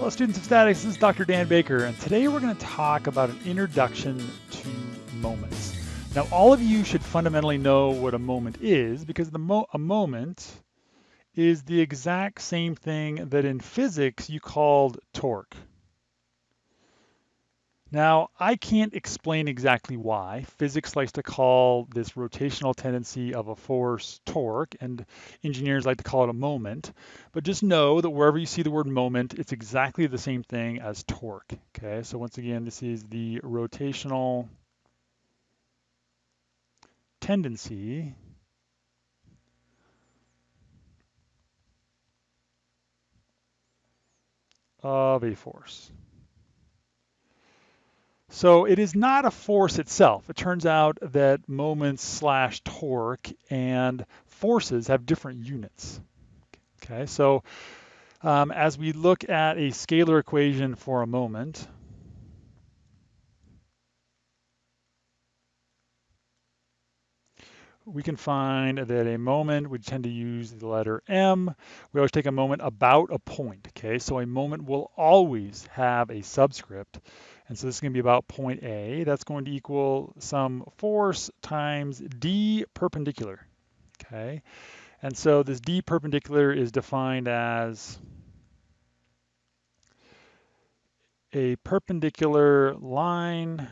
Hello students of statics, this is Dr. Dan Baker and today we're going to talk about an introduction to moments. Now all of you should fundamentally know what a moment is because the mo a moment is the exact same thing that in physics you called torque. Now, I can't explain exactly why. Physics likes to call this rotational tendency of a force torque, and engineers like to call it a moment. But just know that wherever you see the word moment, it's exactly the same thing as torque. Okay, so once again, this is the rotational tendency of a force. So it is not a force itself. It turns out that moments slash torque and forces have different units. Okay, so um, as we look at a scalar equation for a moment, we can find that a moment, we tend to use the letter m. We always take a moment about a point, okay? So a moment will always have a subscript. And so this is going to be about point A. That's going to equal some force times d perpendicular. Okay. And so this d perpendicular is defined as a perpendicular line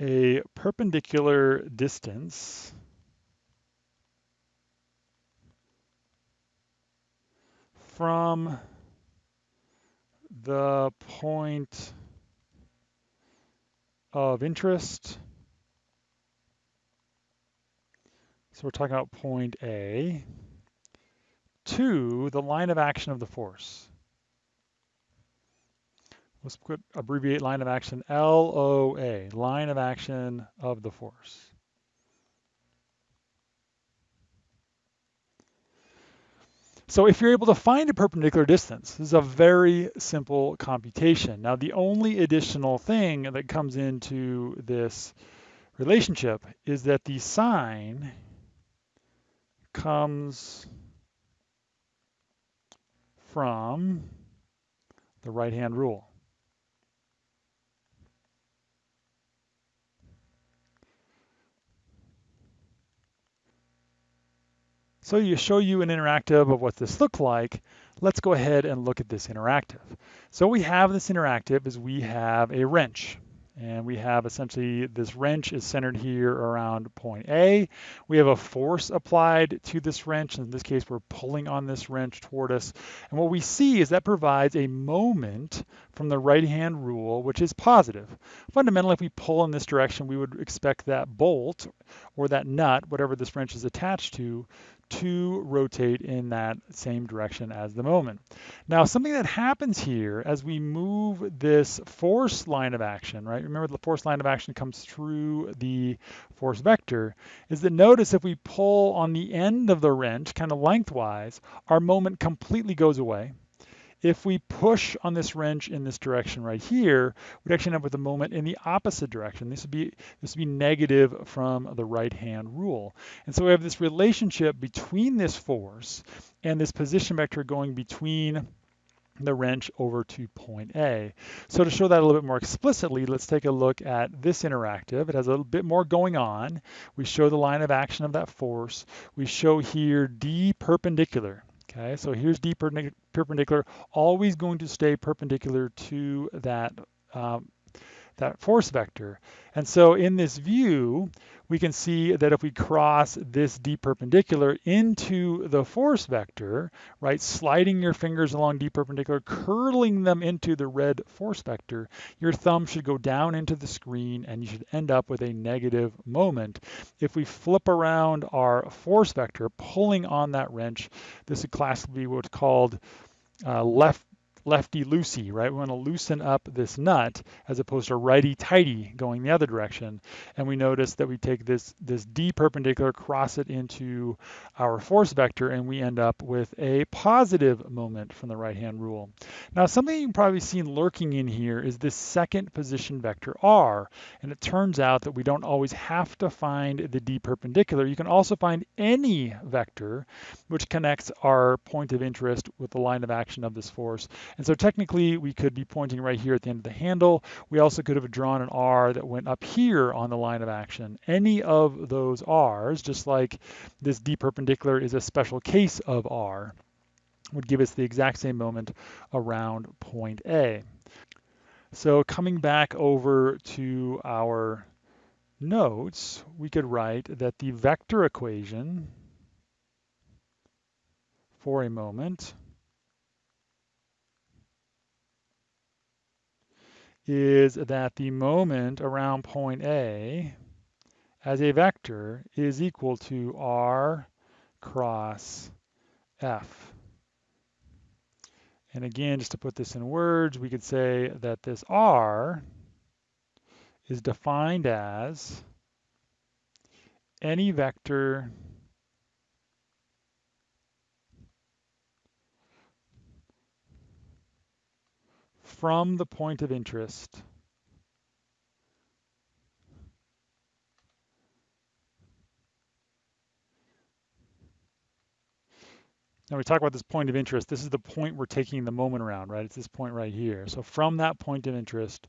a perpendicular distance from the point of interest. So we're talking about point A to the line of action of the force. Let's put abbreviate line of action LOA, line of action of the force. So if you're able to find a perpendicular distance, this is a very simple computation. Now the only additional thing that comes into this relationship is that the sign comes from the right-hand rule. So you show you an interactive of what this looked like. Let's go ahead and look at this interactive. So we have this interactive is we have a wrench. And we have essentially this wrench is centered here around point A. We have a force applied to this wrench. In this case, we're pulling on this wrench toward us. And what we see is that provides a moment from the right-hand rule, which is positive. Fundamentally, if we pull in this direction, we would expect that bolt or that nut, whatever this wrench is attached to, to rotate in that same direction as the moment. Now, something that happens here as we move this force line of action, right? Remember the force line of action comes through the force vector, is that notice if we pull on the end of the wrench, kind of lengthwise, our moment completely goes away. If we push on this wrench in this direction right here, we'd actually end up with a moment in the opposite direction. This would be this would be negative from the right-hand rule. And so we have this relationship between this force and this position vector going between the wrench over to point A. So to show that a little bit more explicitly, let's take a look at this interactive. It has a little bit more going on. We show the line of action of that force. We show here D perpendicular. Okay, so here's D perpendicular, always going to stay perpendicular to that, um, that force vector. And so in this view, we can see that if we cross this D perpendicular into the force vector, right, sliding your fingers along D perpendicular, curling them into the red force vector, your thumb should go down into the screen and you should end up with a negative moment. If we flip around our force vector, pulling on that wrench, this would classically be what's called uh, left lefty-loosey, right? We want to loosen up this nut as opposed to righty-tighty going the other direction. And we notice that we take this, this d perpendicular, cross it into our force vector, and we end up with a positive moment from the right-hand rule. Now, something you can probably see lurking in here is this second position vector r. And it turns out that we don't always have to find the d perpendicular. You can also find any vector which connects our point of interest with the line of action of this force. And so technically we could be pointing right here at the end of the handle. We also could have drawn an R that went up here on the line of action. Any of those R's, just like this D perpendicular is a special case of R, would give us the exact same moment around point A. So coming back over to our notes, we could write that the vector equation for a moment is that the moment around point A as a vector is equal to r cross f. And again, just to put this in words, we could say that this r is defined as any vector from the point of interest Now we talk about this point of interest. This is the point we're taking the moment around, right? It's this point right here. So from that point of interest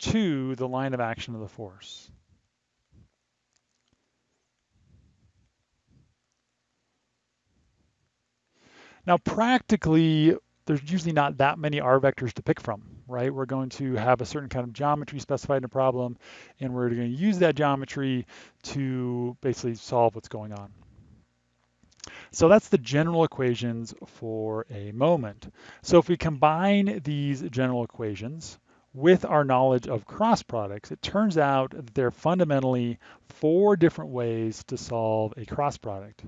to the line of action of the force. Now practically, there's usually not that many R vectors to pick from, right? We're going to have a certain kind of geometry specified in a problem, and we're going to use that geometry to basically solve what's going on. So that's the general equations for a moment. So if we combine these general equations with our knowledge of cross products, it turns out that there are fundamentally four different ways to solve a cross product.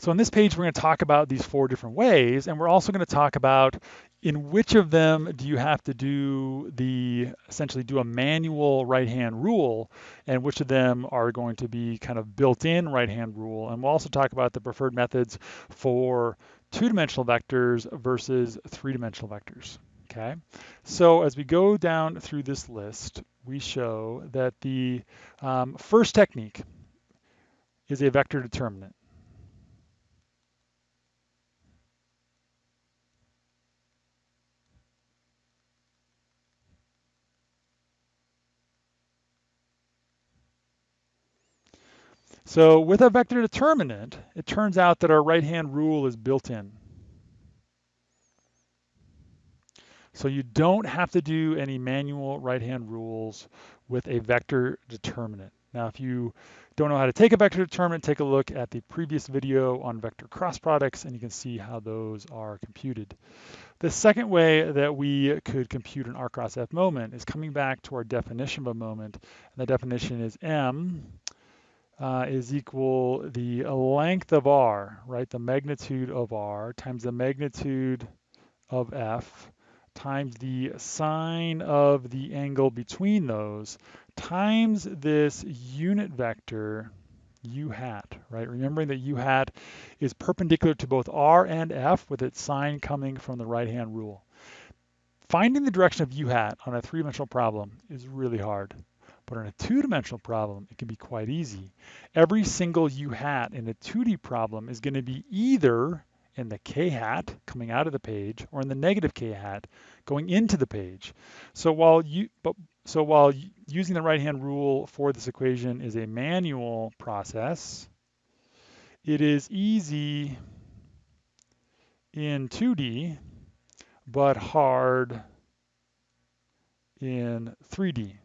So on this page, we're going to talk about these four different ways, and we're also going to talk about in which of them do you have to do the, essentially do a manual right-hand rule, and which of them are going to be kind of built-in right-hand rule. And we'll also talk about the preferred methods for two-dimensional vectors versus three-dimensional vectors. Okay, so as we go down through this list, we show that the um, first technique is a vector determinant. So with a vector determinant, it turns out that our right-hand rule is built in. So you don't have to do any manual right-hand rules with a vector determinant. Now, if you don't know how to take a vector determinant, take a look at the previous video on vector cross products, and you can see how those are computed. The second way that we could compute an R cross F moment is coming back to our definition of a moment. And the definition is M uh, is equal the length of r, right, the magnitude of r times the magnitude of f times the sine of the angle between those times this unit vector u hat, right? Remembering that u hat is perpendicular to both r and f with its sign coming from the right-hand rule. Finding the direction of u hat on a three-dimensional problem is really hard. But on a two-dimensional problem, it can be quite easy. Every single u hat in a 2D problem is going to be either in the k hat coming out of the page or in the negative k hat going into the page. So while you but so while using the right hand rule for this equation is a manual process, it is easy in 2D but hard in 3D.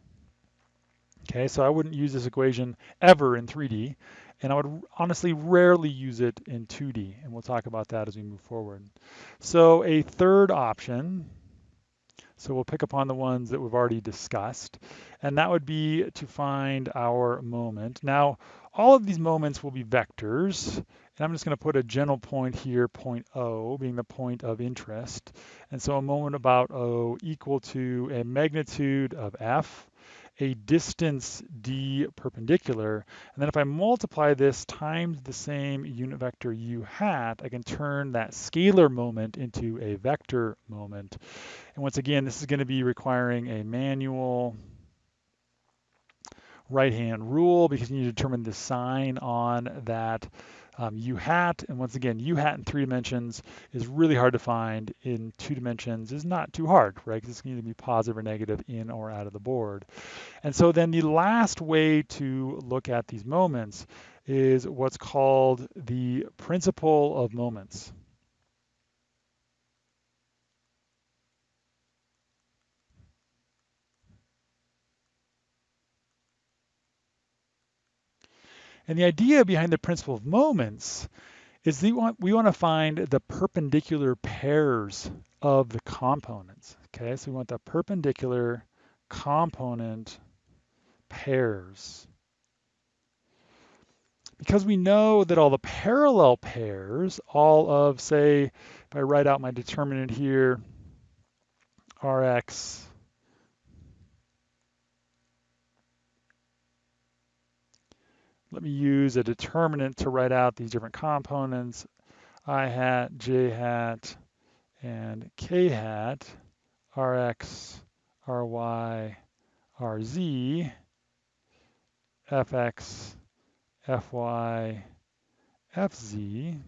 Okay, so I wouldn't use this equation ever in 3D, and I would honestly rarely use it in 2D, and we'll talk about that as we move forward. So a third option, So we'll pick upon the ones that we've already discussed. And that would be to find our moment. Now, all of these moments will be vectors. And I'm just going to put a general point here, point O, being the point of interest. And so a moment about O equal to a magnitude of F a distance d perpendicular, and then if I multiply this times the same unit vector u hat, I can turn that scalar moment into a vector moment. And once again, this is going to be requiring a manual right-hand rule because you need to determine the sign on that um, U hat, and once again, U hat in three dimensions is really hard to find. In two dimensions is not too hard, right? Because it's going to be positive or negative in or out of the board. And so then the last way to look at these moments is what's called the principle of moments. And the idea behind the principle of moments is we want, we want to find the perpendicular pairs of the components. Okay, so we want the perpendicular component pairs. Because we know that all the parallel pairs, all of, say, if I write out my determinant here, Rx use a determinant to write out these different components, i hat, j hat, and k hat, rx, ry, rz, fx, fy, fz.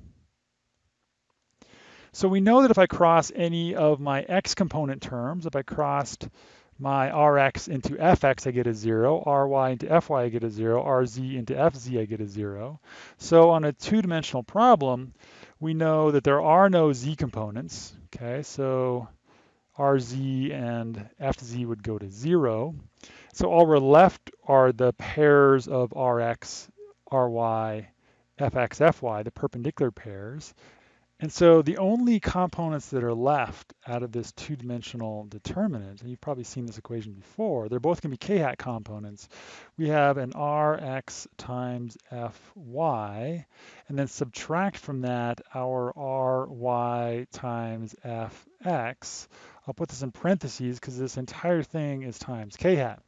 So we know that if I cross any of my x component terms, if I crossed my Rx into Fx, I get a zero. Ry into Fy, I get a zero. Rz into Fz, I get a zero. So on a two-dimensional problem, we know that there are no z components. Okay, so Rz and Fz would go to zero. So all we're left are the pairs of Rx, Ry, Fx, Fy, the perpendicular pairs. And so the only components that are left out of this two-dimensional determinant, and you've probably seen this equation before, they're both going to be k-hat components. We have an rx times fy, and then subtract from that our ry times fx. I'll put this in parentheses because this entire thing is times k-hat.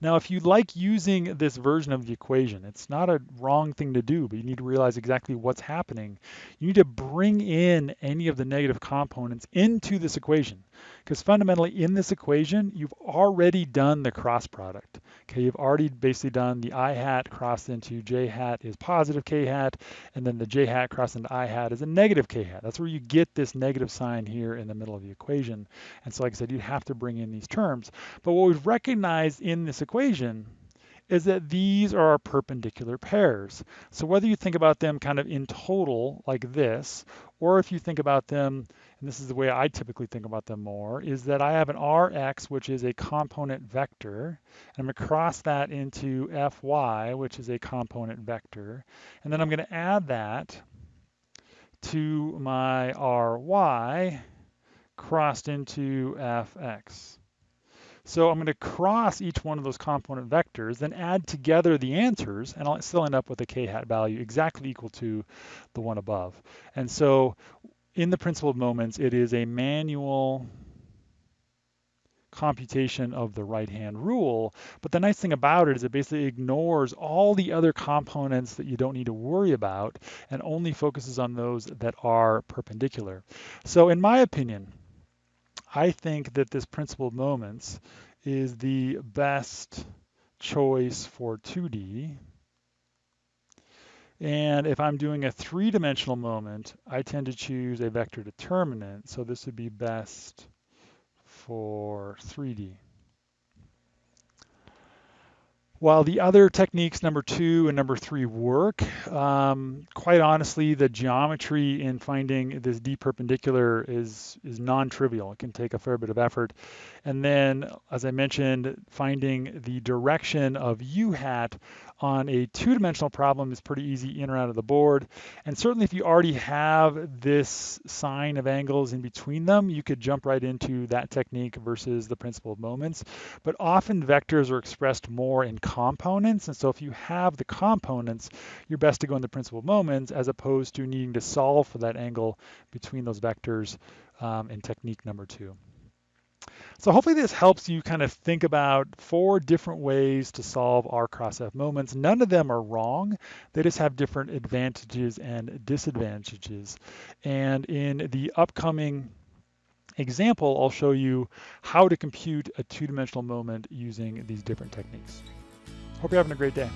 Now, if you like using this version of the equation, it's not a wrong thing to do, but you need to realize exactly what's happening. You need to bring in any of the negative components into this equation. Because fundamentally in this equation, you've already done the cross product. Okay, you've already basically done the i hat crossed into j hat is positive k hat, and then the j hat crossed into i hat is a negative k hat. That's where you get this negative sign here in the middle of the equation. And so like I said, you have to bring in these terms. But what we've recognized in this equation is that these are our perpendicular pairs. So whether you think about them kind of in total like this, or if you think about them, and this is the way I typically think about them more, is that I have an Rx, which is a component vector, and I'm going to cross that into Fy, which is a component vector, and then I'm going to add that to my Ry crossed into Fx. So I'm going to cross each one of those component vectors, then add together the answers, and I'll still end up with a k-hat value exactly equal to the one above. And so in the principle of moments, it is a manual computation of the right-hand rule. But the nice thing about it is it basically ignores all the other components that you don't need to worry about and only focuses on those that are perpendicular. So in my opinion, I think that this principle of moments is the best choice for 2D. And if I'm doing a three-dimensional moment, I tend to choose a vector determinant. So this would be best for 3D. While the other techniques, number two and number three, work, um, quite honestly, the geometry in finding this D perpendicular is, is non-trivial. It can take a fair bit of effort. And then, as I mentioned, finding the direction of U hat on a two-dimensional problem is pretty easy in or out of the board. And certainly if you already have this sine of angles in between them, you could jump right into that technique versus the principle of moments. But often vectors are expressed more in components. And so if you have the components, you're best to go in the principle of moments as opposed to needing to solve for that angle between those vectors um, in technique number two. So hopefully this helps you kind of think about four different ways to solve R cross F moments. None of them are wrong. They just have different advantages and disadvantages. And in the upcoming example, I'll show you how to compute a two-dimensional moment using these different techniques. Hope you're having a great day.